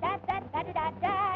da da da da da da.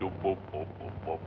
do boop boop boop boop.